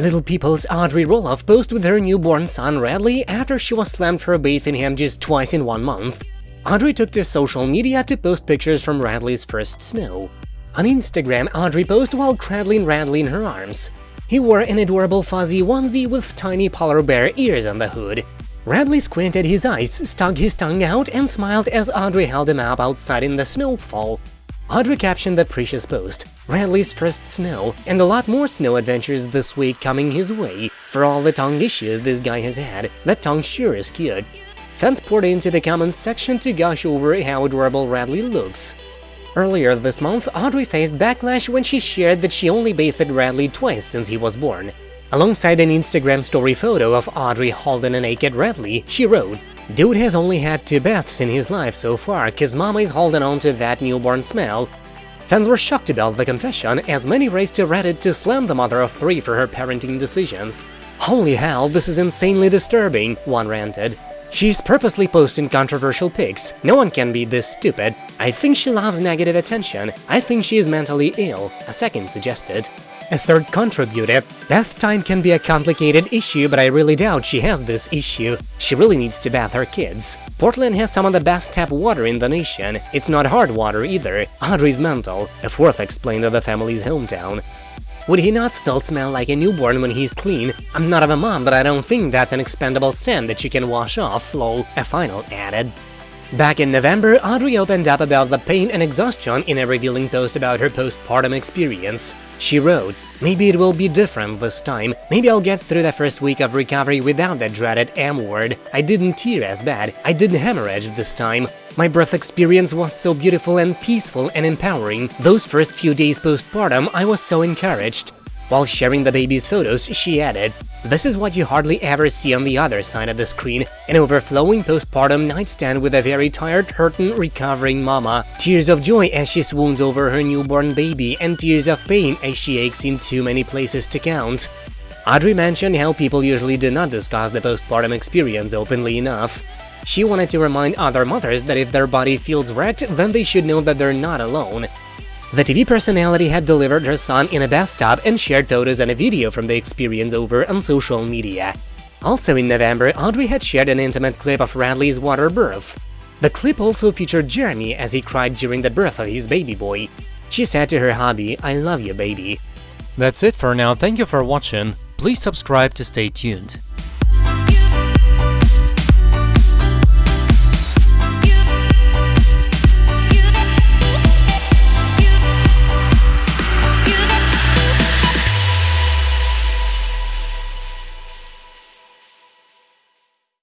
Little People's Audrey Roloff posed with her newborn son Radley after she was slammed for bathing him just twice in one month. Audrey took to social media to post pictures from Radley's first snow. On Instagram, Audrey posed while cradling Radley in her arms. He wore an adorable fuzzy onesie with tiny polar bear ears on the hood. Radley squinted his eyes, stuck his tongue out, and smiled as Audrey held him up outside in the snowfall. Audrey captioned the precious post, Radley's first snow, and a lot more snow adventures this week coming his way. For all the tongue issues this guy has had, that tongue sure is cute. Fans poured into the comments section to gush over how adorable Radley looks. Earlier this month, Audrey faced backlash when she shared that she only bathed Radley twice since he was born. Alongside an Instagram story photo of Audrey holding a naked Radley, she wrote, Dude has only had two baths in his life so far, cause mama is holding on to that newborn smell. Fans were shocked about the confession, as many raced to Reddit to slam the mother of three for her parenting decisions. Holy hell, this is insanely disturbing, one ranted. She's purposely posting controversial pics. No one can be this stupid. I think she loves negative attention. I think she is mentally ill, a second suggested. A third contributed, bath time can be a complicated issue, but I really doubt she has this issue. She really needs to bath her kids. Portland has some of the best tap water in the nation. It's not hard water either. Audrey's mental, a fourth explained of the family's hometown. Would he not still smell like a newborn when he's clean? I'm not of a mom, but I don't think that's an expendable sand that you can wash off, lol, a final added. Back in November, Audrey opened up about the pain and exhaustion in a revealing post about her postpartum experience. She wrote, Maybe it will be different this time, maybe I'll get through the first week of recovery without that dreaded M word. I didn't tear as bad, I didn't hemorrhage this time. My birth experience was so beautiful and peaceful and empowering. Those first few days postpartum, I was so encouraged. While sharing the baby's photos, she added, This is what you hardly ever see on the other side of the screen, an overflowing postpartum nightstand with a very tired, hurting, recovering mama, tears of joy as she swoons over her newborn baby, and tears of pain as she aches in too many places to count. Audrey mentioned how people usually do not discuss the postpartum experience openly enough. She wanted to remind other mothers that if their body feels wrecked, then they should know that they're not alone. The TV personality had delivered her son in a bathtub and shared photos and a video from the experience over on social media. Also in November, Audrey had shared an intimate clip of Radley's water birth. The clip also featured Jeremy as he cried during the birth of his baby boy. She said to her hubby, I love you, baby. That's it for now, thank you for watching, please subscribe to stay tuned.